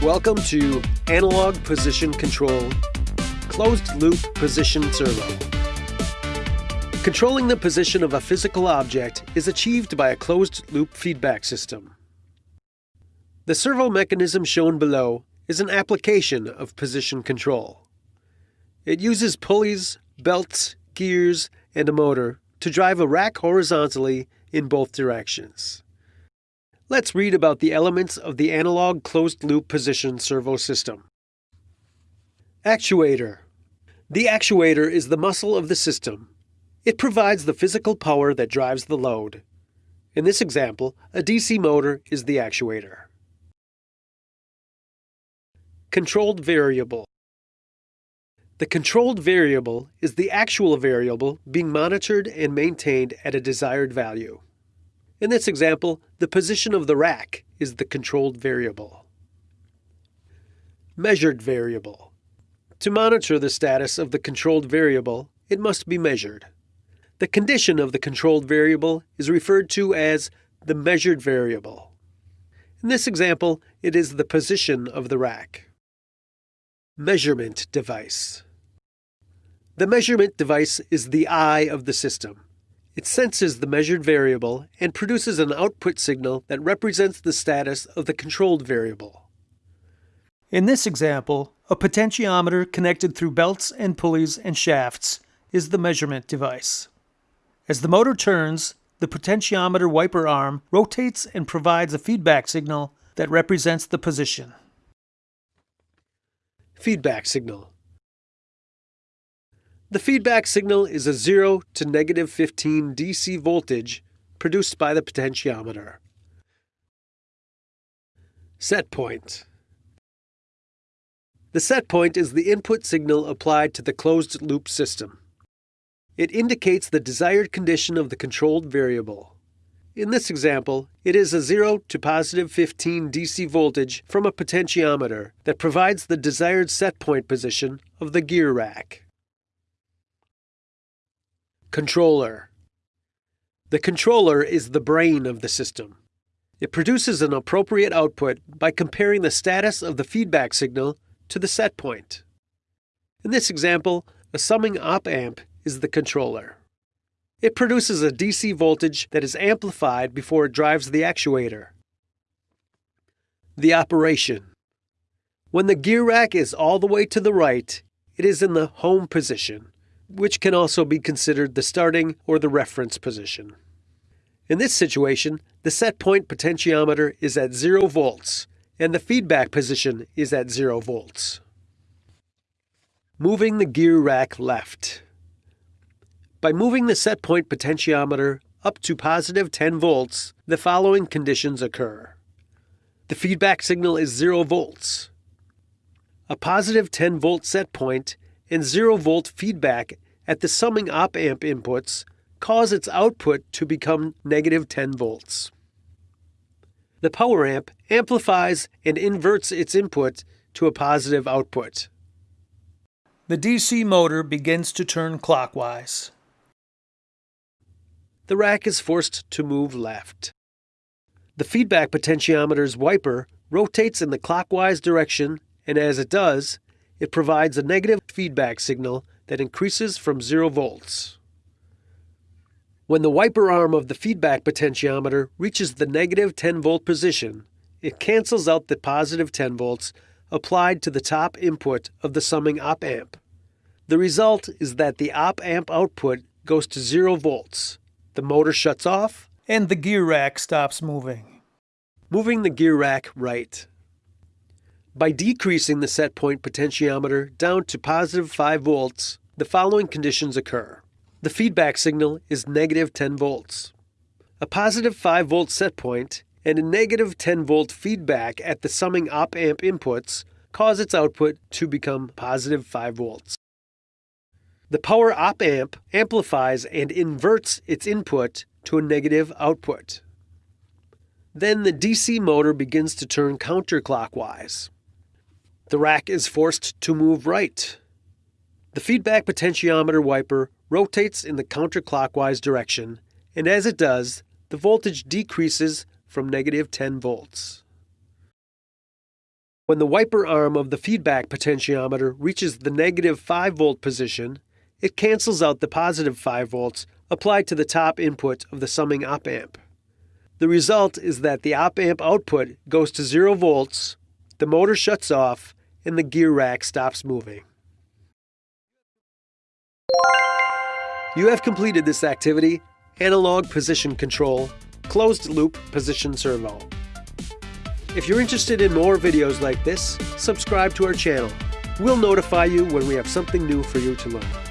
Welcome to Analog Position Control Closed Loop Position Servo. Controlling the position of a physical object is achieved by a closed loop feedback system. The servo mechanism shown below is an application of position control. It uses pulleys, belts, gears, and a motor to drive a rack horizontally in both directions. Let's read about the elements of the analog closed-loop position servo system. Actuator. The actuator is the muscle of the system. It provides the physical power that drives the load. In this example, a DC motor is the actuator. Controlled variable. The controlled variable is the actual variable being monitored and maintained at a desired value. In this example, the position of the rack is the controlled variable. Measured variable. To monitor the status of the controlled variable, it must be measured. The condition of the controlled variable is referred to as the measured variable. In this example, it is the position of the rack. Measurement device. The measurement device is the eye of the system. It senses the measured variable and produces an output signal that represents the status of the controlled variable. In this example, a potentiometer connected through belts and pulleys and shafts is the measurement device. As the motor turns, the potentiometer wiper arm rotates and provides a feedback signal that represents the position. Feedback signal. The feedback signal is a 0 to negative 15 DC voltage produced by the potentiometer. Set point. The set point is the input signal applied to the closed loop system. It indicates the desired condition of the controlled variable. In this example, it is a 0 to positive 15 DC voltage from a potentiometer that provides the desired set point position of the gear rack. Controller. The controller is the brain of the system. It produces an appropriate output by comparing the status of the feedback signal to the set point. In this example, a summing op amp is the controller. It produces a DC voltage that is amplified before it drives the actuator. The operation. When the gear rack is all the way to the right, it is in the home position which can also be considered the starting or the reference position. In this situation, the set point potentiometer is at 0 volts and the feedback position is at 0 volts. Moving the gear rack left. By moving the set point potentiometer up to positive 10 volts, the following conditions occur. The feedback signal is 0 volts. A positive 10 volt set point and 0 volt feedback at the summing op amp inputs cause its output to become negative 10 volts. The power amp amplifies and inverts its input to a positive output. The DC motor begins to turn clockwise. The rack is forced to move left. The feedback potentiometer's wiper rotates in the clockwise direction, and as it does, it provides a negative feedback signal that increases from 0 volts. When the wiper arm of the feedback potentiometer reaches the negative 10 volt position, it cancels out the positive 10 volts applied to the top input of the summing op amp. The result is that the op amp output goes to 0 volts, the motor shuts off, and the gear rack stops moving. Moving the gear rack right. By decreasing the set point potentiometer down to positive 5 volts, the following conditions occur. The feedback signal is negative 10 volts. A positive 5 volt set point and a negative 10 volt feedback at the summing op amp inputs cause its output to become positive 5 volts. The power op amp amplifies and inverts its input to a negative output. Then the DC motor begins to turn counterclockwise. The rack is forced to move right. The feedback potentiometer wiper rotates in the counterclockwise direction, and as it does, the voltage decreases from negative 10 volts. When the wiper arm of the feedback potentiometer reaches the negative 5 volt position, it cancels out the positive 5 volts applied to the top input of the summing op amp. The result is that the op amp output goes to 0 volts, the motor shuts off, and the gear rack stops moving. You have completed this activity, analog position control, closed loop position servo. If you're interested in more videos like this, subscribe to our channel. We'll notify you when we have something new for you to learn.